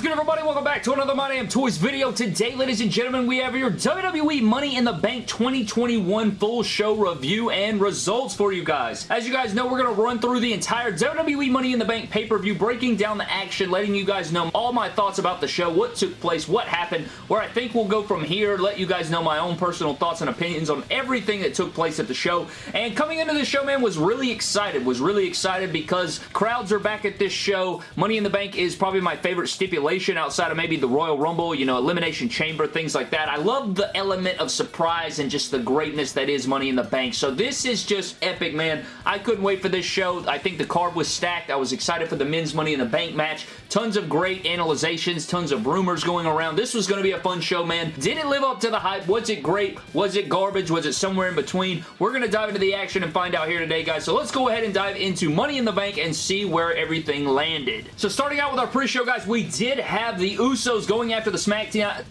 is good, everybody? Welcome back to another My Damn Toys video. Today, ladies and gentlemen, we have your WWE Money in the Bank 2021 full show review and results for you guys. As you guys know, we're going to run through the entire WWE Money in the Bank pay-per-view, breaking down the action, letting you guys know all my thoughts about the show, what took place, what happened, where I think we'll go from here, let you guys know my own personal thoughts and opinions on everything that took place at the show. And coming into the show, man, was really excited. Was really excited because crowds are back at this show. Money in the Bank is probably my favorite stipulation outside of maybe the Royal Rumble, you know, Elimination Chamber, things like that. I love the element of surprise and just the greatness that is Money in the Bank. So this is just epic, man. I couldn't wait for this show. I think the card was stacked. I was excited for the men's Money in the Bank match. Tons of great analyzations, tons of rumors going around. This was going to be a fun show, man. Did it live up to the hype? Was it great? Was it garbage? Was it somewhere in between? We're going to dive into the action and find out here today, guys. So let's go ahead and dive into Money in the Bank and see where everything landed. So starting out with our pre-show, guys, we did have the Usos going after the SmackDown...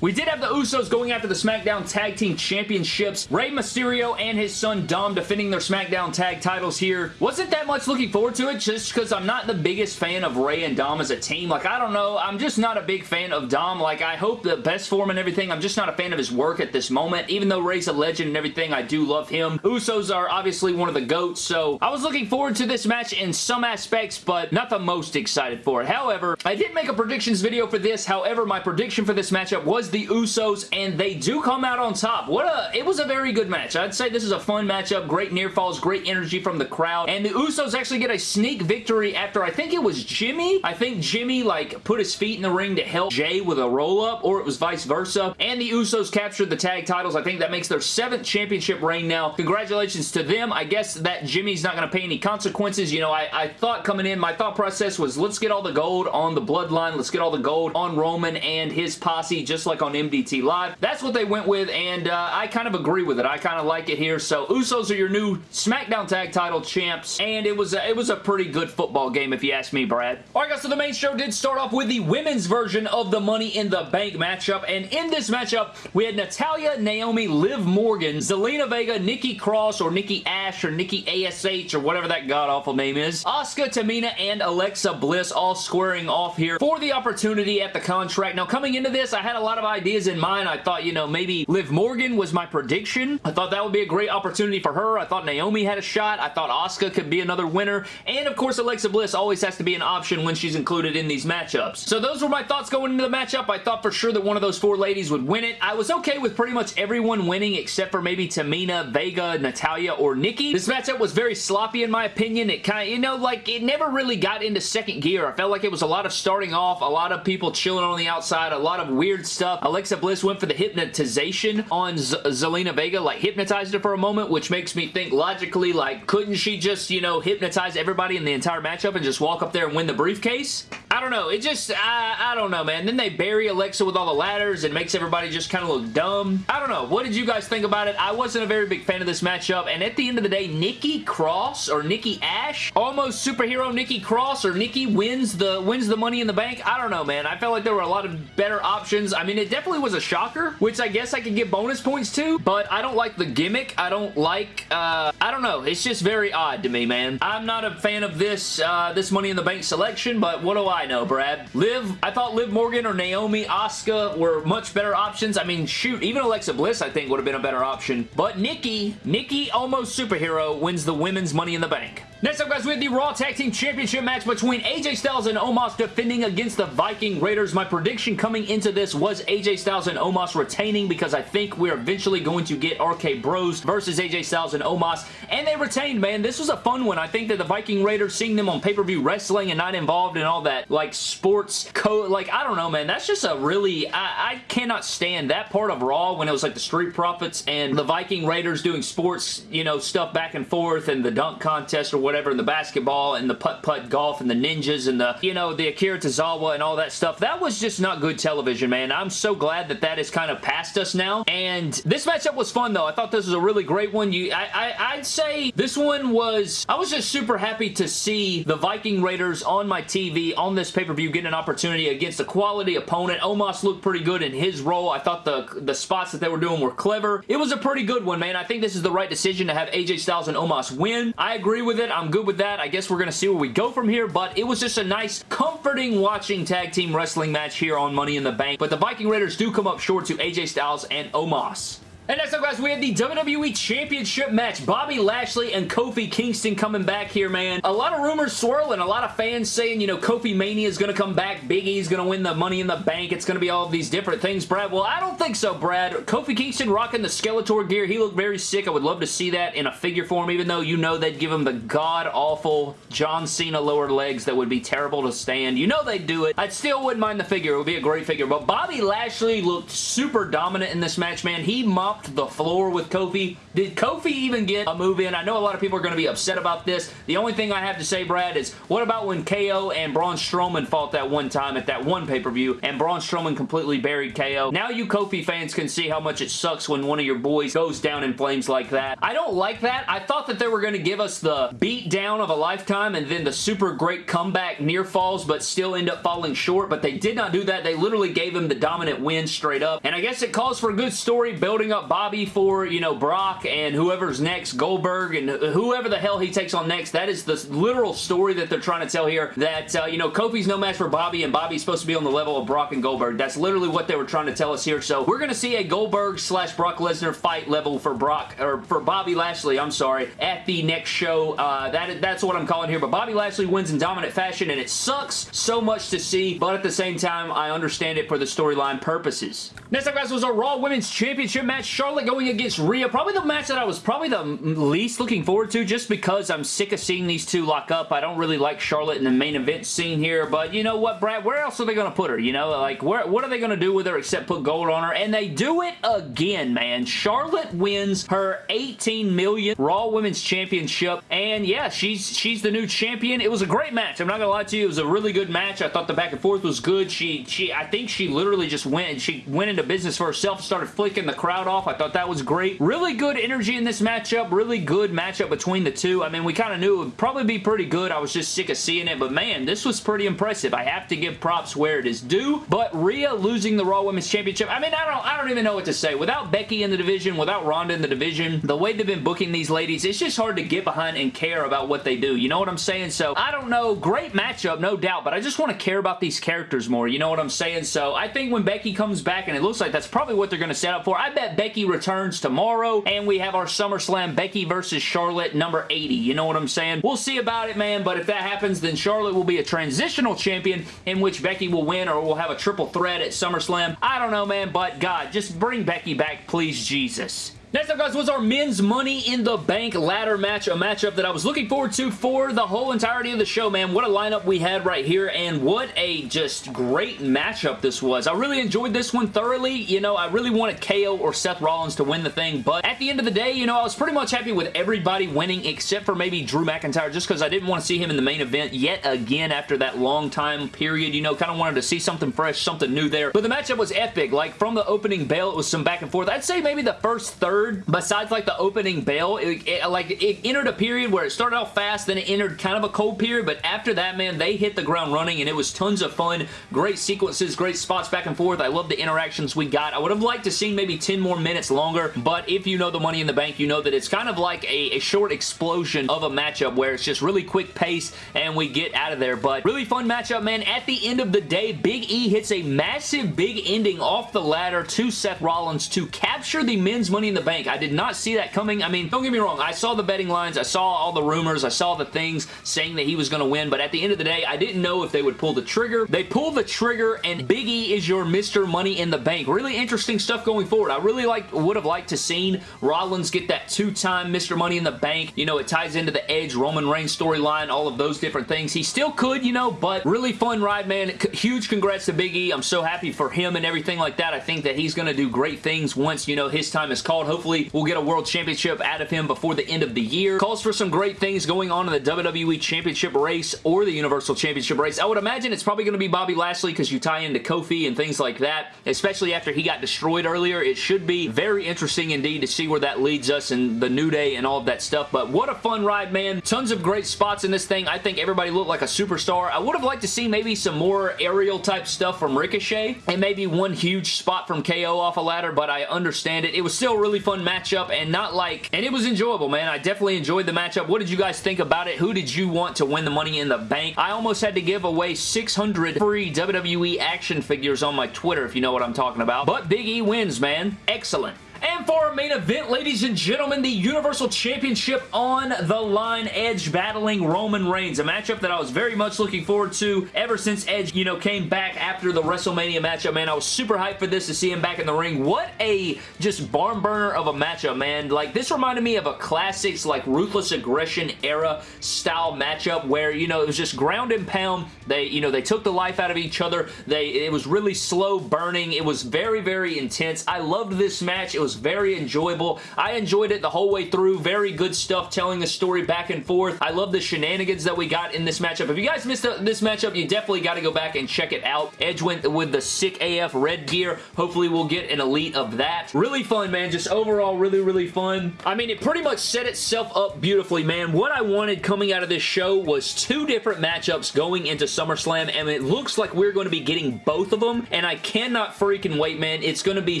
We did have the Usos going after the SmackDown Tag Team Championships. Rey Mysterio and his son Dom defending their SmackDown Tag titles here. Wasn't that much looking forward to it just because I'm not the biggest fan of Rey and Dom as a team. Like, I don't know. I'm just not a big fan of Dom. Like, I hope the best for him and everything. I'm just not a fan of his work at this moment. Even though Rey's a legend and everything, I do love him. Usos are obviously one of the GOATs, so I was looking forward to this match in some aspects, but not the most excited for it. However, I did make a predictions video for this. However, my prediction for this matchup was the Usos, and they do come out on top. What a, it was a very good match. I'd say this is a fun matchup. Great near falls, great energy from the crowd, and the Usos actually get a sneak victory after, I think it was Jimmy. I think Jimmy, like, put his feet in the ring to help Jay with a roll-up, or it was vice versa, and the Usos captured the tag titles. I think that makes their seventh championship reign now. Congratulations to them. I guess that Jimmy's not going to pay any consequences. You know, I, I thought coming in, my thought process was let's get all the gold on the bloodline. Let's get all the gold on Roman and his posse, just like on MDT Live. That's what they went with, and uh, I kind of agree with it. I kind of like it here. So Usos are your new SmackDown Tag Title champs, and it was a, it was a pretty good football game if you ask me, Brad. Alright guys, so the main show did start off with the women's version of the Money in the Bank matchup, and in this matchup, we had Natalya, Naomi, Liv Morgan, Zelina Vega, Nikki Cross, or Nikki Ash, or Nikki ASH, or whatever that god-awful name is, Asuka, Tamina, and Alexa Bliss all squaring off here for the opportunity at the contract. Now, coming into this, I had a lot of ideas in mind. I thought, you know, maybe Liv Morgan was my prediction. I thought that would be a great opportunity for her. I thought Naomi had a shot. I thought Asuka could be another winner. And, of course, Alexa Bliss always has to be an option when she's included in these matchups. So those were my thoughts going into the matchup. I thought for sure that one of those four ladies would win it. I was okay with pretty much everyone winning except for maybe Tamina, Vega, Natalya, or Nikki. This matchup was very sloppy in my opinion. It kind of, you know, like, it never really got into second gear. I felt like it was a lot of starting off, a lot of people chilling on the outside, a lot of weird stuff. Uh, Alexa Bliss went for the hypnotization on Z Zelina Vega, like hypnotized her for a moment, which makes me think logically, like, couldn't she just, you know, hypnotize everybody in the entire matchup and just walk up there and win the briefcase? I don't know. It just, I, I don't know, man. Then they bury Alexa with all the ladders and makes everybody just kind of look dumb. I don't know. What did you guys think about it? I wasn't a very big fan of this matchup, and at the end of the day, Nikki Cross or Nikki Ash, almost superhero Nikki Cross or Nikki wins the wins the Money in the Bank. I don't know, man. I felt like there were a lot of better options. I mean, it definitely was a shocker, which I guess I could get bonus points to, but I don't like the gimmick. I don't like, uh, I don't know. It's just very odd to me, man. I'm not a fan of this, uh, this Money in the Bank selection, but what do I know, Brad? Liv, I thought Liv Morgan or Naomi, Asuka were much better options. I mean, shoot, even Alexa Bliss, I think, would have been a better option. But Nikki, Nikki Almost Superhero wins the Women's Money in the Bank. Next up, guys, we have the Raw Tag Team Championship match between AJ Styles and Omos defending against the Viking Raiders. My prediction coming into this was AJ Styles and Omos retaining because I think we're eventually going to get RK Bros versus AJ Styles and Omos, and they retained, man. This was a fun one. I think that the Viking Raiders, seeing them on pay-per-view wrestling and not involved in all that, like, sports code, like, I don't know, man. That's just a really, I, I cannot stand that part of Raw when it was like the Street Profits and the Viking Raiders doing sports, you know, stuff back and forth and the dunk contest or whatever, and the basketball and the putt-putt golf and the ninjas and the, you know, the Akira Tozawa and all that stuff. That was just not good television, man. I'm so glad that that is kind of past us now. And this matchup was fun, though. I thought this was a really great one. You, I, I, I'd say this one was, I was just super happy to see the Viking Raiders on my TV on this pay-per-view get an opportunity against a quality opponent. Omos looked pretty good in his role. I thought the, the spots that they were doing were clever. It was a pretty good one, man. I think this is the right decision to have AJ Styles and Omos win. I agree with it. I'm I'm good with that. I guess we're going to see where we go from here, but it was just a nice, comforting watching tag team wrestling match here on Money in the Bank. But the Viking Raiders do come up short to AJ Styles and Omos. And next up, guys, we have the WWE Championship match. Bobby Lashley and Kofi Kingston coming back here, man. A lot of rumors swirling. A lot of fans saying, you know, Kofi Mania is going to come back. Big E's going to win the Money in the Bank. It's going to be all these different things, Brad. Well, I don't think so, Brad. Kofi Kingston rocking the Skeletor gear. He looked very sick. I would love to see that in a figure form, even though you know they'd give him the god-awful John Cena lower legs that would be terrible to stand. You know they'd do it. I still wouldn't mind the figure. It would be a great figure. But Bobby Lashley looked super dominant in this match, man. He mopped the floor with Kofi. Did Kofi even get a move in? I know a lot of people are going to be upset about this. The only thing I have to say, Brad, is what about when KO and Braun Strowman fought that one time at that one pay-per-view and Braun Strowman completely buried KO? Now you Kofi fans can see how much it sucks when one of your boys goes down in flames like that. I don't like that. I thought that they were going to give us the beat down of a lifetime and then the super great comeback near falls but still end up falling short, but they did not do that. They literally gave him the dominant win straight up. And I guess it calls for a good story building up Bobby for, you know, Brock and whoever's next, Goldberg and whoever the hell he takes on next. That is the literal story that they're trying to tell here that, uh, you know, Kofi's no match for Bobby and Bobby's supposed to be on the level of Brock and Goldberg. That's literally what they were trying to tell us here. So we're going to see a Goldberg slash Brock Lesnar fight level for Brock, or for Bobby Lashley, I'm sorry, at the next show. Uh, that That's what I'm calling here. But Bobby Lashley wins in dominant fashion and it sucks so much to see, but at the same time, I understand it for the storyline purposes. Next up, guys, was a Raw Women's Championship match. Charlotte going against Rhea. Probably the match that I was probably the least looking forward to just because I'm sick of seeing these two lock up. I don't really like Charlotte in the main event scene here, but you know what, Brad? Where else are they going to put her? You know, like, where, what are they going to do with her except put gold on her? And they do it again, man. Charlotte wins her 18 million Raw Women's Championship, and yeah, she's she's the new champion. It was a great match. I'm not going to lie to you. It was a really good match. I thought the back and forth was good. She, she, I think she literally just went, she went into business for herself, started flicking the crowd off. I thought that was great. Really good energy in this matchup. Really good matchup between the two. I mean, we kind of knew it would probably be pretty good. I was just sick of seeing it, but man, this was pretty impressive. I have to give props where it is due, but Rhea losing the Raw Women's Championship, I mean, I don't, I don't even know what to say. Without Becky in the division, without Ronda in the division, the way they've been booking these ladies, it's just hard to get behind and care about what they do. You know what I'm saying? So, I don't know. Great matchup, no doubt, but I just want to care about these characters more. You know what I'm saying? So, I think when Becky comes back, and it looks like that's probably what they're going to set up for, I bet Becky returns tomorrow, and we have our SummerSlam Becky versus Charlotte number 80. You know what I'm saying? We'll see about it, man, but if that happens, then Charlotte will be a transitional champion in which Becky will win or we'll have a triple threat at SummerSlam. I don't know, man, but God, just bring Becky back, please, Jesus. Next up, guys, was our men's Money in the Bank ladder match, a matchup that I was looking forward to for the whole entirety of the show, man. What a lineup we had right here, and what a just great matchup this was. I really enjoyed this one thoroughly. You know, I really wanted KO or Seth Rollins to win the thing, but at the end of the day, you know, I was pretty much happy with everybody winning except for maybe Drew McIntyre, just because I didn't want to see him in the main event yet again after that long time period. You know, kind of wanted to see something fresh, something new there. But the matchup was epic. Like, from the opening bell, it was some back and forth. I'd say maybe the first third besides like the opening bell, it, it, like it entered a period where it started off fast, then it entered kind of a cold period, but after that, man, they hit the ground running and it was tons of fun. Great sequences, great spots back and forth. I love the interactions we got. I would have liked to see maybe 10 more minutes longer, but if you know the Money in the Bank, you know that it's kind of like a, a short explosion of a matchup where it's just really quick pace and we get out of there, but really fun matchup, man. At the end of the day, Big E hits a massive big ending off the ladder to Seth Rollins to capture the men's Money in the Bank bank. I did not see that coming. I mean, don't get me wrong. I saw the betting lines. I saw all the rumors. I saw the things saying that he was going to win, but at the end of the day, I didn't know if they would pull the trigger. They pull the trigger, and Big E is your Mr. Money in the Bank. Really interesting stuff going forward. I really like would have liked to seen Rollins get that two-time Mr. Money in the Bank. You know, it ties into the Edge, Roman Reigns storyline, all of those different things. He still could, you know, but really fun ride, man. Huge congrats to Big E. I'm so happy for him and everything like that. I think that he's going to do great things once, you know, his time is called. Hopefully, we'll get a World Championship out of him before the end of the year. Calls for some great things going on in the WWE Championship race or the Universal Championship race. I would imagine it's probably going to be Bobby Lashley because you tie into Kofi and things like that, especially after he got destroyed earlier. It should be very interesting indeed to see where that leads us and the New Day and all of that stuff, but what a fun ride, man. Tons of great spots in this thing. I think everybody looked like a superstar. I would have liked to see maybe some more aerial type stuff from Ricochet and maybe one huge spot from KO off a ladder, but I understand it. It was still really fun matchup and not like, and it was enjoyable, man. I definitely enjoyed the matchup. What did you guys think about it? Who did you want to win the Money in the Bank? I almost had to give away 600 free WWE action figures on my Twitter, if you know what I'm talking about. But Big E wins, man. Excellent. And for our main event, ladies and gentlemen, the Universal Championship on the line. Edge battling Roman Reigns. A matchup that I was very much looking forward to ever since Edge, you know, came back after the WrestleMania matchup, man. I was super hyped for this to see him back in the ring. What a just barn burner of a matchup, man. Like, this reminded me of a classics, like, Ruthless Aggression era style matchup where, you know, it was just ground and pound. They, you know, they took the life out of each other. They, it was really slow burning. It was very, very intense. I loved this match. It was very enjoyable. I enjoyed it the whole way through. Very good stuff telling the story back and forth. I love the shenanigans that we got in this matchup. If you guys missed this matchup, you definitely got to go back and check it out. Edge went with the sick AF red gear. Hopefully we'll get an elite of that. Really fun, man. Just overall really, really fun. I mean, it pretty much set itself up beautifully, man. What I wanted coming out of this show was two different matchups going into SummerSlam, and it looks like we're going to be getting both of them, and I cannot freaking wait, man. It's going to be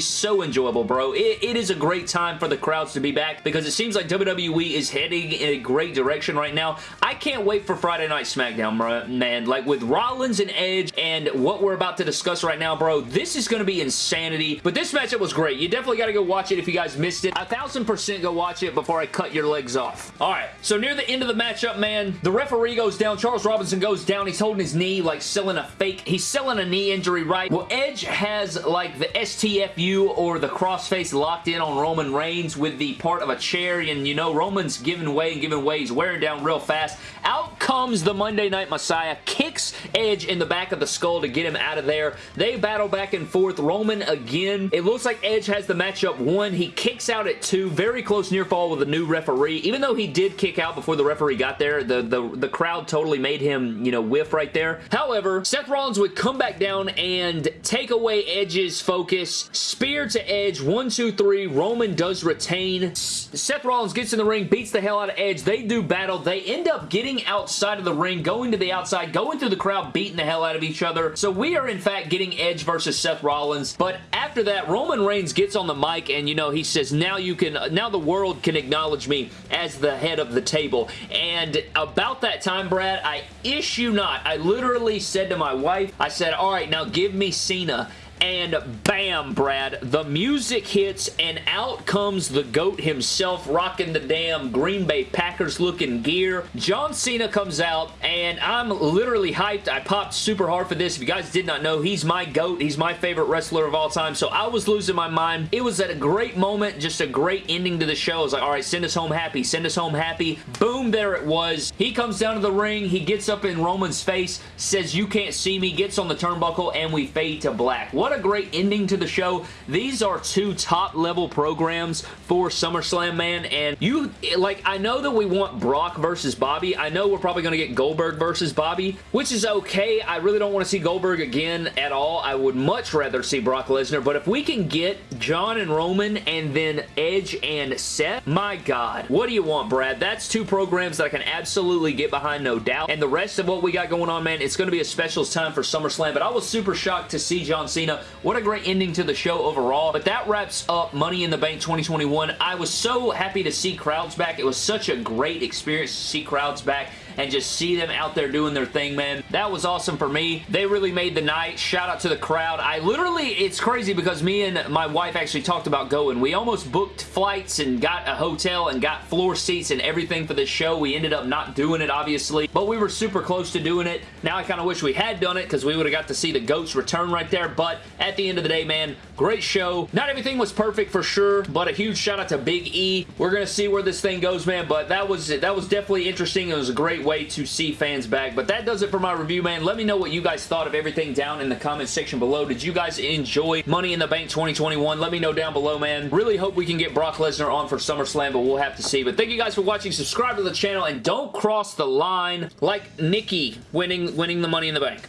so enjoyable, bro. It, it is a great time for the crowds to be back because it seems like WWE is heading in a great direction right now. I can't wait for Friday Night SmackDown, bro, man. Like with Rollins and Edge and what we're about to discuss right now, bro, this is going to be insanity. But this matchup was great. You definitely got to go watch it if you guys missed it. A thousand percent go watch it before I cut your legs off. All right, so near the end of the matchup, man, the referee goes down. Charles Robinson goes down. He's holding his knee, like selling a fake. He's selling a knee injury, right? Well, Edge has like the STFU or the crossface locked in on Roman Reigns with the part of a chair and you know Roman's giving way and giving way. He's wearing down real fast. Out comes the Monday Night Messiah, kicks Edge in the back of the skull to get him out of there. They battle back and forth. Roman again. It looks like Edge has the matchup one. He kicks out at two. Very close near fall with a new referee. Even though he did kick out before the referee got there, the, the, the crowd totally made him, you know, whiff right there. However, Seth Rollins would come back down and take away Edge's focus. Spear to Edge. One, two, three. Roman does retain. Seth Rollins gets in the ring, beats the hell out of Edge. They do battle. They end up getting outside of the ring, going to the outside, going through the crowd, beating the hell out of each other. So we are, in fact, getting Edge versus Seth Rollins. But after that, Roman Reigns gets on the mic and, you know, he says, now you can, now the world can acknowledge me as the head of the table. And about that time, Brad, I issue not. I literally said to my wife, I said, all right, now give me Cena and bam, Brad, the music hits and out comes the GOAT himself rocking the damn Green Bay Packers looking gear. John Cena comes out and I'm literally hyped. I popped super hard for this. If you guys did not know, he's my GOAT. He's my favorite wrestler of all time, so I was losing my mind. It was at a great moment, just a great ending to the show. I was like, all right, send us home happy, send us home happy. Boom, there it was. He comes down to the ring, he gets up in Roman's face, says, you can't see me, gets on the turnbuckle, and we fade to black. What a great ending to the show. These are two top level programs for SummerSlam, man, and you, like, I know that we want Brock versus Bobby. I know we're probably going to get Goldberg versus Bobby, which is okay. I really don't want to see Goldberg again at all. I would much rather see Brock Lesnar, but if we can get John and Roman and then Edge and Seth, my God, what do you want, Brad? That's two programs that I can absolutely get behind, no doubt, and the rest of what we got going on, man, it's going to be a specials time for SummerSlam, but I was super shocked to see John Cena what a great ending to the show overall. But that wraps up Money in the Bank 2021. I was so happy to see crowds back. It was such a great experience to see crowds back and just see them out there doing their thing, man. That was awesome for me. They really made the night. Shout out to the crowd. I literally, it's crazy because me and my wife actually talked about going. We almost booked flights and got a hotel and got floor seats and everything for this show. We ended up not doing it, obviously, but we were super close to doing it. Now I kind of wish we had done it because we would have got to see the GOATs return right there, but at the end of the day, man, great show. Not everything was perfect for sure, but a huge shout out to Big E. We're going to see where this thing goes, man, but that was, that was definitely interesting. It was a great way to see fans back. But that does it for my review, man. Let me know what you guys thought of everything down in the comment section below. Did you guys enjoy Money in the Bank 2021? Let me know down below, man. Really hope we can get Brock Lesnar on for SummerSlam, but we'll have to see. But thank you guys for watching. Subscribe to the channel, and don't cross the line like Nikki winning, winning the Money in the Bank.